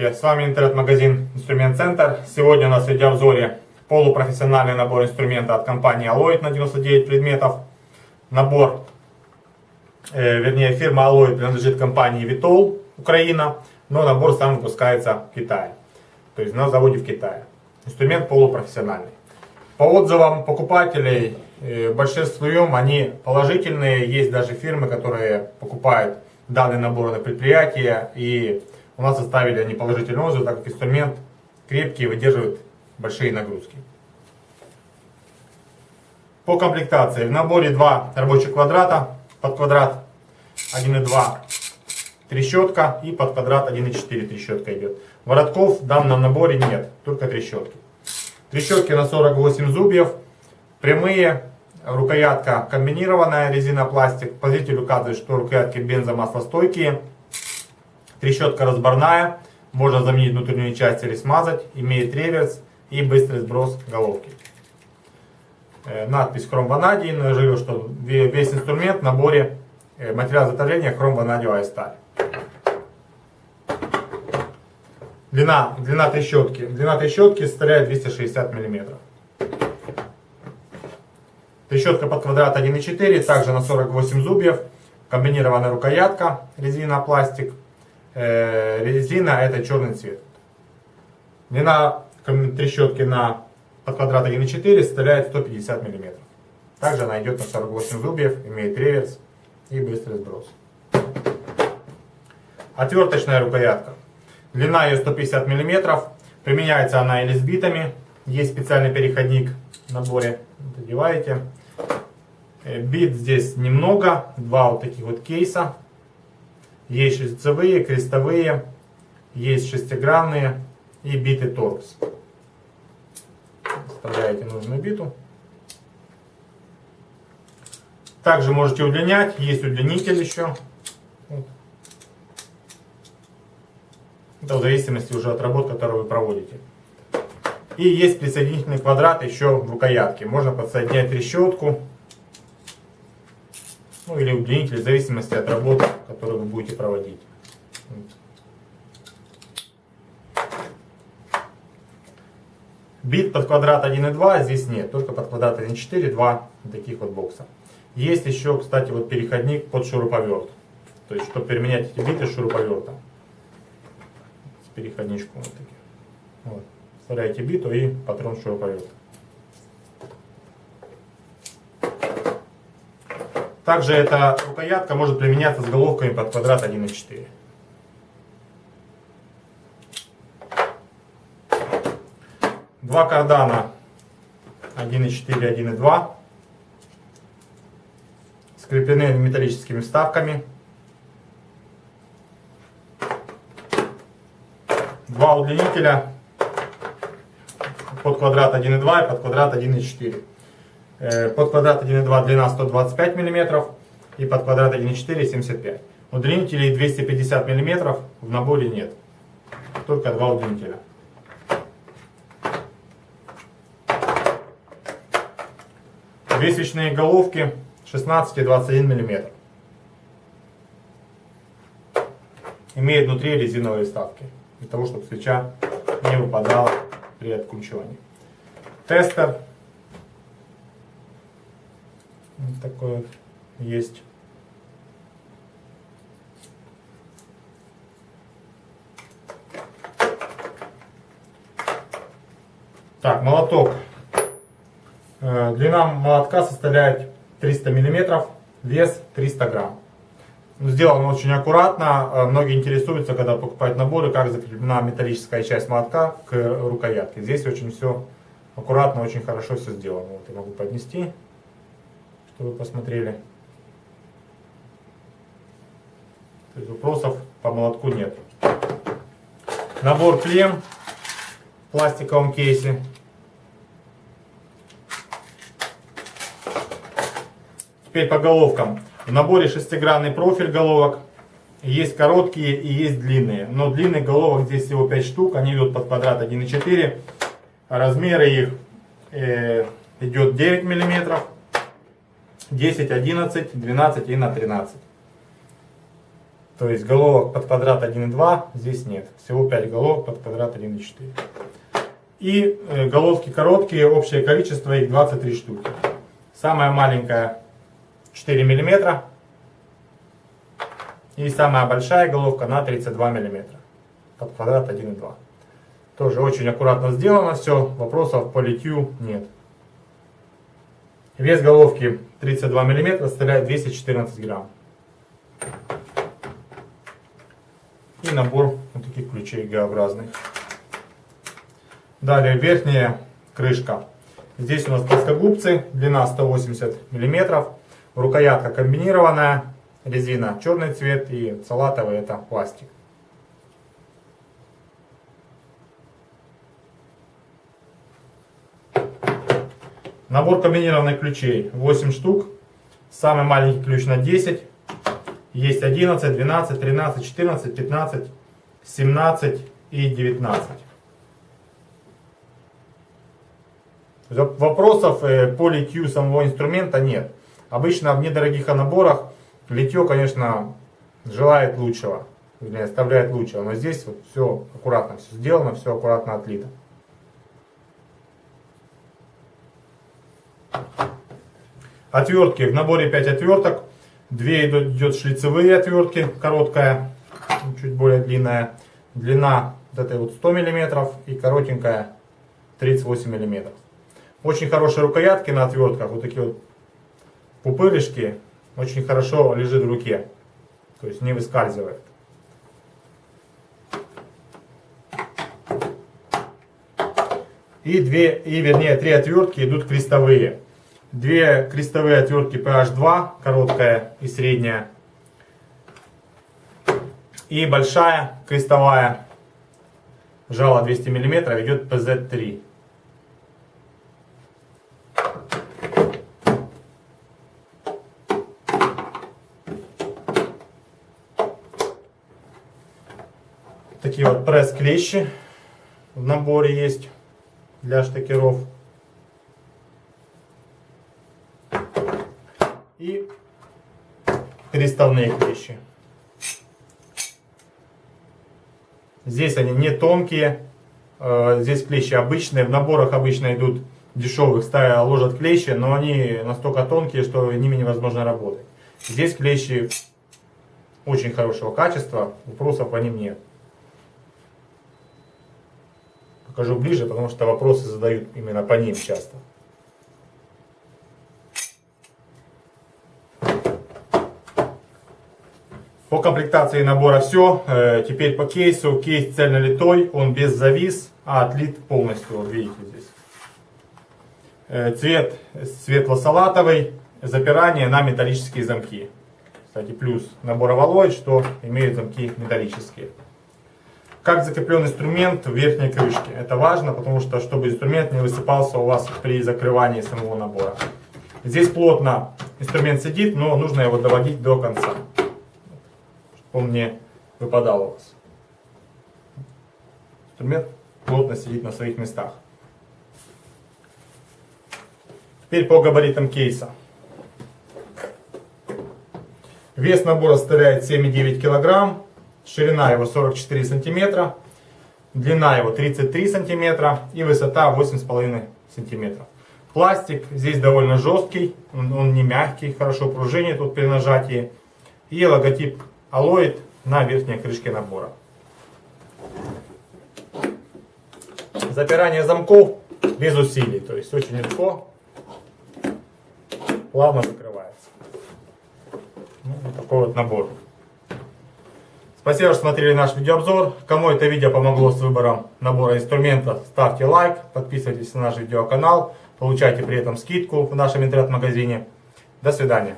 Здравствуйте, с вами интернет-магазин Инструмент Центр. Сегодня у нас в видеообзоре полупрофессиональный набор инструмента от компании Alloyd на 99 предметов. Набор, э, вернее фирма Alloyd принадлежит компании Vitol, Украина, но набор сам выпускается в Китае, то есть на заводе в Китае. Инструмент полупрофессиональный. По отзывам покупателей, э, большинством они положительные, есть даже фирмы, которые покупают данный набор на предприятие и у нас составили они положительный отзыв, так как инструмент крепкий и выдерживает большие нагрузки. По комплектации. В наборе два рабочих квадрата. Под квадрат 1,2 трещотка и под квадрат 1,4 трещотка идет. Воротков в данном наборе нет, только трещотки. Трещотки на 48 зубьев, прямые, рукоятка комбинированная, резина пластик. Позитель указывает, что рукоятки бензомаслостойкие. Трещотка разборная, можно заменить внутреннюю часть или смазать, имеет реверс и быстрый сброс головки. Э, надпись хром ванадий, но что весь инструмент в наборе э, материал изготовления хром ванадиевая сталь. Длина, длина трещотки. Длина трещотки составляет 260 мм. Трещотка под квадрат 1,4, также на 48 зубьев. Комбинированная рукоятка, резина, пластик э, резина это черный цвет. Длина трещотки на под квадрат 1,4 составляет 150 мм. Также она идет на 48 зубьев, имеет реверс и быстрый сброс. Отверточная рукоятка. Длина ее 150 мм. Применяется она или с битами. Есть специальный переходник в наборе. Надеваете. Э, бит здесь немного. Два вот таких вот кейса. Есть шлицевые, крестовые, есть шестигранные и биты торкс. Вставляете нужную биту. Также можете удлинять, есть удлинитель еще. Это в зависимости уже от работ, которую вы проводите. И есть присоединительный квадрат еще в рукоятке. Можно подсоединять трещотку ну или удлинитель, в зависимости от работы, которую вы будете проводить. Бит под квадрат 1.2 здесь нет, только под квадрат 1.4 два таких вот бокса. Есть еще, кстати, вот переходник под шуруповерт. То есть, чтобы переменять эти биты с шуруповертом. С переходничком вот таким. Вот. Вставляете биту и патрон шуруповерта. Также эта рукоятка может применяться с головками под квадрат 1,4. Два кардана 1,4 1,2 скреплены металлическими вставками. Два удлинителя под квадрат 1,2 и под квадрат 1,4. Э, под квадрат 1,2 длина 125 мм и под квадрат 1,4 75 Удлинителей 250 мм в наборе нет. Только два удлинителя. Две свечные головки 16 и 21 мм. Имеет внутри резиновые вставки. Для того, чтобы свеча не выпадала при откручивании. Тестер вот есть. Так, молоток. Э, длина молотка составляет 300 миллиметров, вес 300 грамм. Сделано очень аккуратно. Э, многие интересуются, когда покупают наборы, как закреплена металлическая часть молотка к рукоятке. Здесь очень все аккуратно, очень хорошо все сделано. Вот я могу поднести чтобы вы посмотрели. То есть вопросов по молотку нет. Набор клем в пластиковом кейсе. Теперь по головкам. В наборе шестигранный профиль головок. Есть короткие и есть длинные. Но длинных головок здесь всего 5 штук. Они идут под квадрат 1,4. Размеры их э, идет 9 миллиметров. 10, 11, 12 и на 13. То есть головок под квадрат 1,2 здесь нет. Всего 5 головок под квадрат 1,4. И э, головки короткие, общее количество их 23 штуки. Самая маленькая 4 мм. И самая большая головка на 32 мм. Под квадрат 1,2. Тоже очень аккуратно сделано все. Вопросов по литью нет. Вес головки 32 мм составляет 214 грамм. И набор вот таких ключей Г-образных. Далее верхняя крышка. Здесь у нас плоскогубцы, длина 180 мм. Рукоятка комбинированная, резина черный цвет и салатовый это пластик. Набор комбинированных ключей 8 штук. Самый маленький ключ на 10. Есть 11, 12, 13, 14, 15, 17 и 19. Вопросов э, по литью самого инструмента нет. Обычно в недорогих наборах литье, конечно, желает лучшего, или оставляет лучшего. Но здесь вот все аккуратно, все сделано, все аккуратно отлито. Отвертки. В наборе 5 отверток. 2 идет шлицевые отвертки, короткая, чуть более длинная. Длина вот этой вот 100 мм и коротенькая 38 мм. Очень хорошие рукоятки на отвертках, вот такие вот пупырышки, очень хорошо лежит в руке, то есть не выскальзывает. И, две, и вернее три отвертки идут крестовые. Две крестовые отвертки PH2, короткая и средняя. И большая крестовая, жало 200 мм, идет PZ3. Такие вот пресс-клещи в наборе есть для штекеров. И переставные клещи. Здесь они не тонкие, э, здесь клещи обычные, в наборах обычно идут дешевых, ставя ложат клещи, но они настолько тонкие, что ними невозможно работать. Здесь клещи очень хорошего качества, вопросов по ним нет. Покажу ближе, потому что вопросы задают именно по ним часто. По комплектации набора все. Э, теперь по кейсу. Кейс цельнолитой, он без завис, а отлит полностью. Вот видите здесь. Э, цвет светло-салатовый. Запирание на металлические замки. Кстати, плюс набора Валой, что имеют замки металлические как закреплен инструмент в верхней крышке. Это важно, потому что чтобы инструмент не высыпался у вас при закрывании самого набора. Здесь плотно инструмент сидит, но нужно его доводить до конца, чтобы он не выпадал у вас. Инструмент плотно сидит на своих местах. Теперь по габаритам кейса. Вес набора составляет 7,9 килограмм. Ширина его 44 сантиметра, длина его 33 сантиметра и высота 8,5 сантиметров. Пластик здесь довольно жесткий, он, он не мягкий, хорошо пружинит тут при нажатии. И логотип Alloyd на верхней крышке набора. Запирание замков без усилий, то есть очень легко, плавно закрывается. Ну, вот такой вот набор. Спасибо, что смотрели наш видеообзор. Кому это видео помогло с выбором набора инструмента, ставьте лайк, подписывайтесь на наш видеоканал, получайте при этом скидку в нашем интернет-магазине. До свидания.